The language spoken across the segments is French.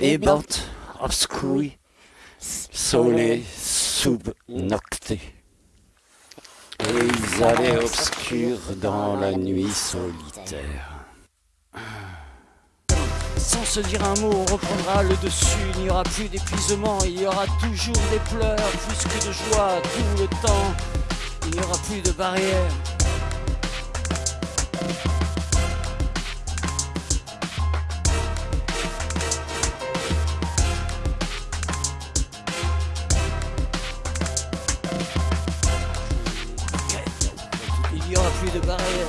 e bot obscuri, sole sub nocte. Et ils allaient obscurs dans la nuit solitaire. Sans se dire un mot, on reprendra le dessus. Il n'y aura plus d'épuisement, il y aura toujours des pleurs, plus que de joie tout le temps. Il n'y aura plus de barrières. Il n'y aura plus de barrières.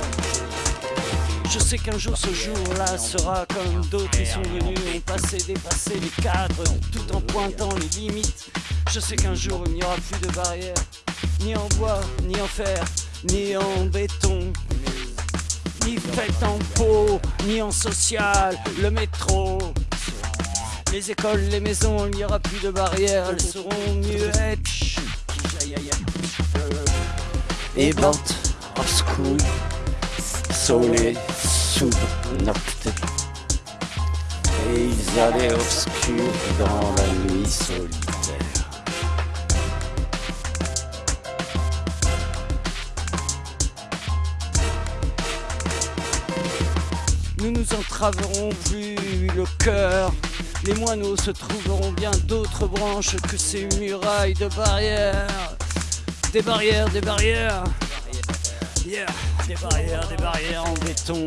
Je sais qu'un jour ce jour-là sera comme d'autres qui sont venus, ont passé, dépassé les cadres, tout en pointant les limites. Je sais qu'un jour il n'y aura plus de barrières, ni en bois, ni en fer, ni en béton, ni fait en peau, ni en social, le métro. Les écoles, les maisons, il n'y aura plus de barrières, elles seront muettes. Aïe, aïe, aïe. e bot obscuri, sole sub nocte. Et ils allaient obscurs dans la nuit solitaire. Nous nous entraverons plus le cœur. Les moineaux se trouveront bien d'autres branches que ces murailles de barrières. Des barrières, des barrières. Des barrières, des barrières en béton.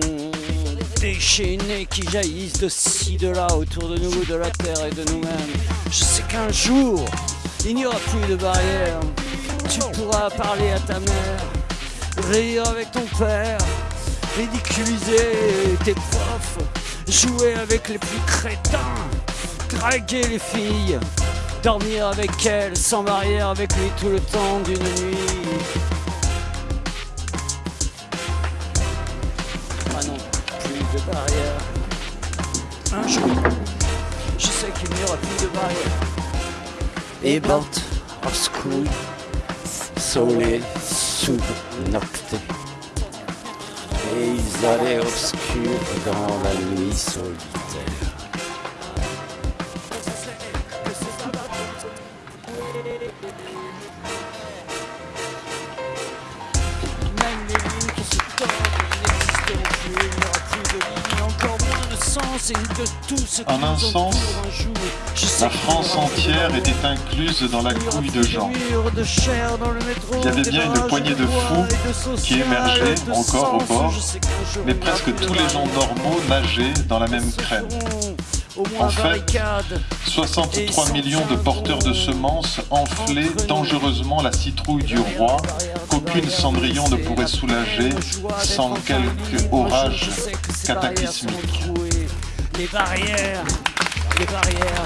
Déchaînées qui jaillissent de ci, de là, autour de nous, de la terre et de nous-mêmes. Je sais qu'un jour, il n'y aura plus de barrières. Tu pourras parler à ta mère, rire avec ton père, ridiculiser tes profs, jouer avec les plus crétins, draguer les filles, dormir avec elles sans barrière avec lui tout le temps d'une nuit. Barrière. Un jour, je sais qu'il n'y aura plus de barrière. e bot obscuri, sole sub nocte. Et ils allaient obscurs dans la nuit solitaire. Même les lignes qui se tordent En un sens, La France entière était incluse dans la couille de métro, Il y avait bien une poignée de fous qui émergeaient encore au bord, Mais presque tous les gens normaux nageaient dans la même crème. En fait, barricades. 63 millions de porteurs de semences enflaient dangereusement la citrouille du roi qu'aucune cendrillon ne pourrait soulager sans quelque orage cataclysmique. Les barrières, les barrières,